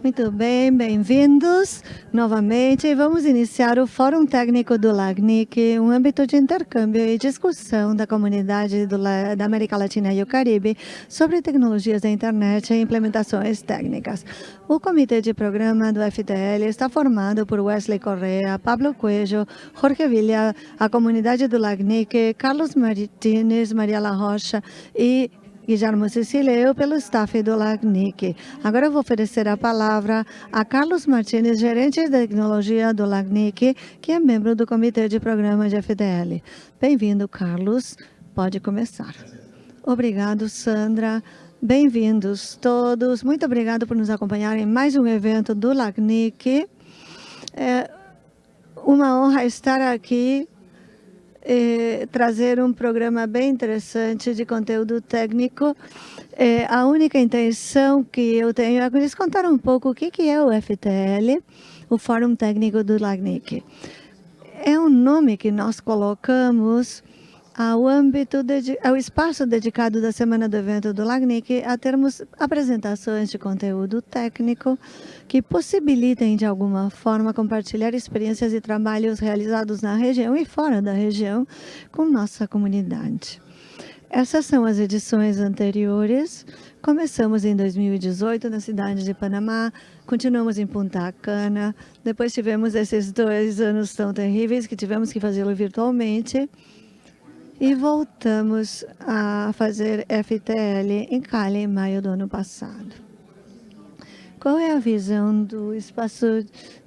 Muito bem, bem-vindos novamente. Vamos iniciar o Fórum Técnico do LACNIC, um âmbito de intercâmbio e discussão da comunidade do, da América Latina e o Caribe sobre tecnologias da internet e implementações técnicas. O comitê de programa do FTL está formado por Wesley Correa, Pablo Cuejo, Jorge Villa, a comunidade do LACNIC, Carlos Martínez, Maria La Rocha e Guilherme Cecília, eu pelo staff do LACNIC. Agora eu vou oferecer a palavra a Carlos Martins, gerente de tecnologia do LACNIC, que é membro do comitê de programa de FDL. Bem-vindo, Carlos. Pode começar. Obrigado, Sandra. Bem-vindos todos. Muito obrigado por nos acompanhar em mais um evento do LACNIC. É uma honra estar aqui trazer um programa bem interessante de conteúdo técnico. Eh, a única intenção que eu tenho é lhes contar um pouco o que, que é o FTL, o Fórum Técnico do LACNIC. É um nome que nós colocamos ao âmbito, ao espaço dedicado da Semana do Evento do LACNIC a termos apresentações de conteúdo técnico que possibilitem, de alguma forma, compartilhar experiências e trabalhos realizados na região e fora da região com nossa comunidade. Essas são as edições anteriores. Começamos em 2018 na cidade de Panamá, continuamos em Punta Cana, depois tivemos esses dois anos tão terríveis que tivemos que fazê-lo virtualmente, e voltamos a fazer FTL em Cali em maio do ano passado. Qual é a visão do espaço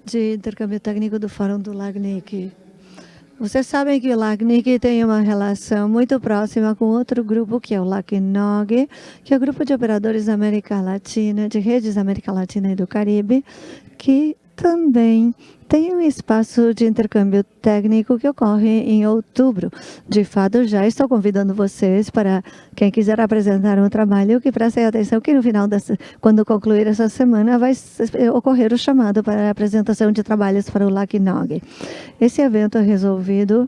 de intercâmbio técnico do Fórum do LACNIC? Vocês sabem que o LACNIC tem uma relação muito próxima com outro grupo, que é o LACNOG, que é o Grupo de Operadores da América Latina, de redes da América Latina e do Caribe, que também tem um espaço de intercâmbio técnico que ocorre em outubro. De fato, já estou convidando vocês para quem quiser apresentar um trabalho que prestem atenção que no final, dessa, quando concluir essa semana, vai ocorrer o chamado para a apresentação de trabalhos para o LACNOG. Esse evento é resolvido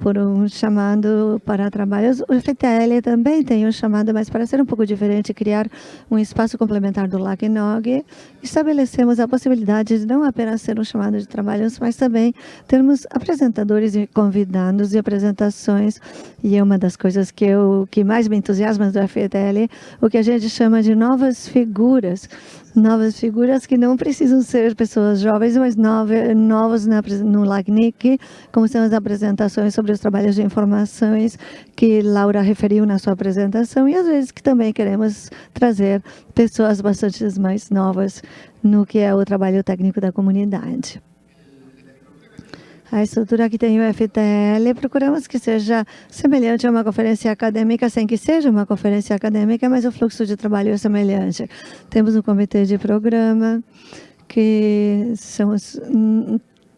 por um chamado para trabalhos. O FTL também tem um chamado, mas para ser um pouco diferente, criar um espaço complementar do LACNOG, estabelecemos a possibilidade de não apenas ser um chamado de trabalhos, mas também termos apresentadores e convidados e apresentações. E é uma das coisas que, eu, que mais me entusiasma do FTL, o que a gente chama de novas figuras novas figuras que não precisam ser pessoas jovens, mas na, no LACNIC, como são as apresentações sobre os trabalhos de informações que Laura referiu na sua apresentação, e às vezes que também queremos trazer pessoas bastante mais novas no que é o trabalho técnico da comunidade a estrutura que tem o FTL, procuramos que seja semelhante a uma conferência acadêmica, sem que seja uma conferência acadêmica, mas o fluxo de trabalho é semelhante. Temos um comitê de programa, que são os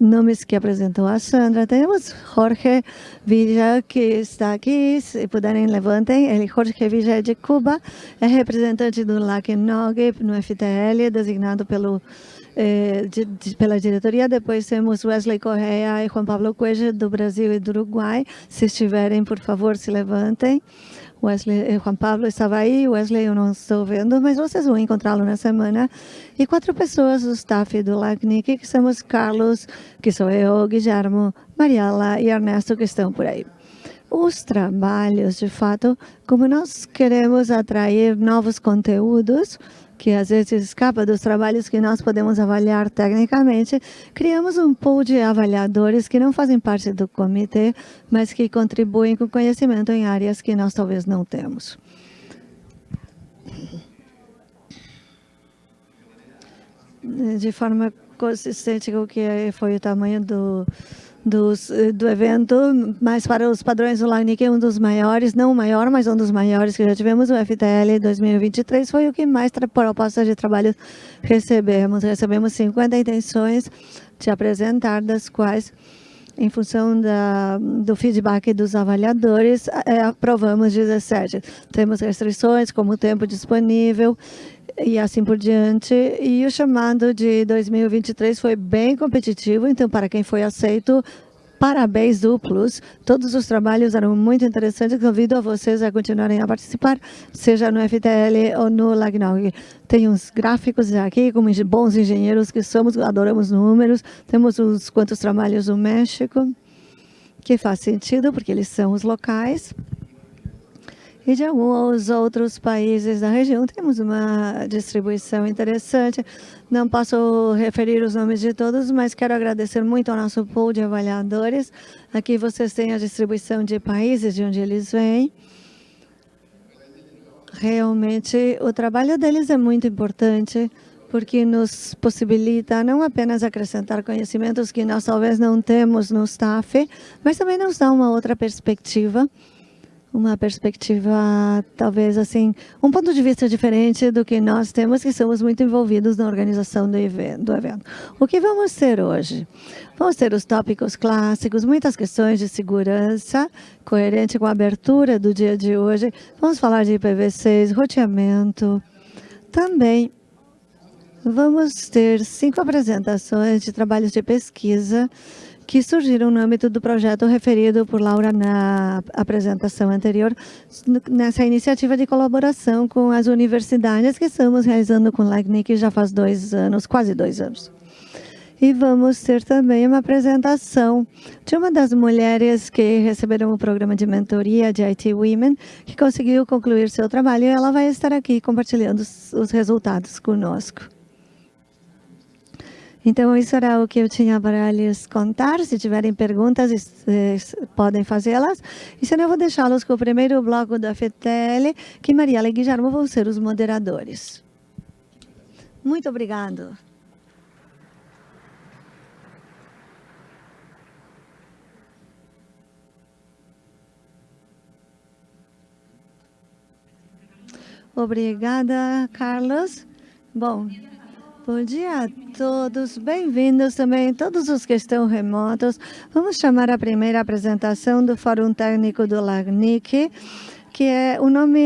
nomes que apresentou a Sandra. Temos Jorge Villa, que está aqui, se puderem, levantem. Ele, Jorge Villa é de Cuba, é representante do LACNOG no FTL, designado pelo eh, de, pela diretoria. Depois temos Wesley Correa e Juan Pablo Cueja, do Brasil e do Uruguai. Se estiverem, por favor, se levantem. Wesley, eh, Juan Pablo estava aí, Wesley eu não estou vendo, mas vocês vão encontrá-lo na semana. E quatro pessoas do staff do LACNIC, que somos Carlos, que sou eu, Guilhermo, Mariela e Ernesto, que estão por aí os trabalhos, de fato, como nós queremos atrair novos conteúdos, que às vezes escapa dos trabalhos que nós podemos avaliar tecnicamente, criamos um pool de avaliadores que não fazem parte do comitê, mas que contribuem com conhecimento em áreas que nós talvez não temos. De forma consistente com o que foi o tamanho do dos, eh, do evento, mas para os padrões do LACNIC é um dos maiores, não o maior, mas um dos maiores que já tivemos. O FTL 2023 foi o que mais propostas de trabalho recebemos. Recebemos 50 intenções de apresentar, das quais em função da, do feedback dos avaliadores, é, aprovamos 17. Temos restrições, como tempo disponível e assim por diante. E o chamado de 2023 foi bem competitivo, então para quem foi aceito, parabéns duplos. Todos os trabalhos eram muito interessantes. Convido a vocês a continuarem a participar, seja no FTL ou no LACNOG. Tem uns gráficos aqui, como bons engenheiros que somos, adoramos números. Temos uns quantos trabalhos no México, que faz sentido, porque eles são os locais e de alguns outros países da região. Temos uma distribuição interessante. Não posso referir os nomes de todos, mas quero agradecer muito ao nosso pool de avaliadores. Aqui vocês têm a distribuição de países de onde eles vêm. Realmente, o trabalho deles é muito importante, porque nos possibilita não apenas acrescentar conhecimentos que nós talvez não temos no staff, mas também nos dá uma outra perspectiva uma perspectiva, talvez assim, um ponto de vista diferente do que nós temos, que somos muito envolvidos na organização do evento. O que vamos ter hoje? Vamos ter os tópicos clássicos, muitas questões de segurança, coerente com a abertura do dia de hoje. Vamos falar de IPv6, roteamento. Também vamos ter cinco apresentações de trabalhos de pesquisa que surgiram no âmbito do projeto referido por Laura na apresentação anterior, nessa iniciativa de colaboração com as universidades que estamos realizando com o LACNIC já faz dois anos, quase dois anos. E vamos ter também uma apresentação de uma das mulheres que receberam o programa de mentoria de IT Women, que conseguiu concluir seu trabalho e ela vai estar aqui compartilhando os resultados conosco. Então, isso era o que eu tinha para lhes contar. Se tiverem perguntas, podem fazê-las. E senão, eu vou deixá-los com o primeiro bloco da FETEL, que Maria e Guilherme vão ser os moderadores. Muito obrigado. Obrigada, Carlos. Bom, Bom dia a todos, bem-vindos também todos os que estão remotos. Vamos chamar a primeira apresentação do Fórum Técnico do LACNIC, que é o nome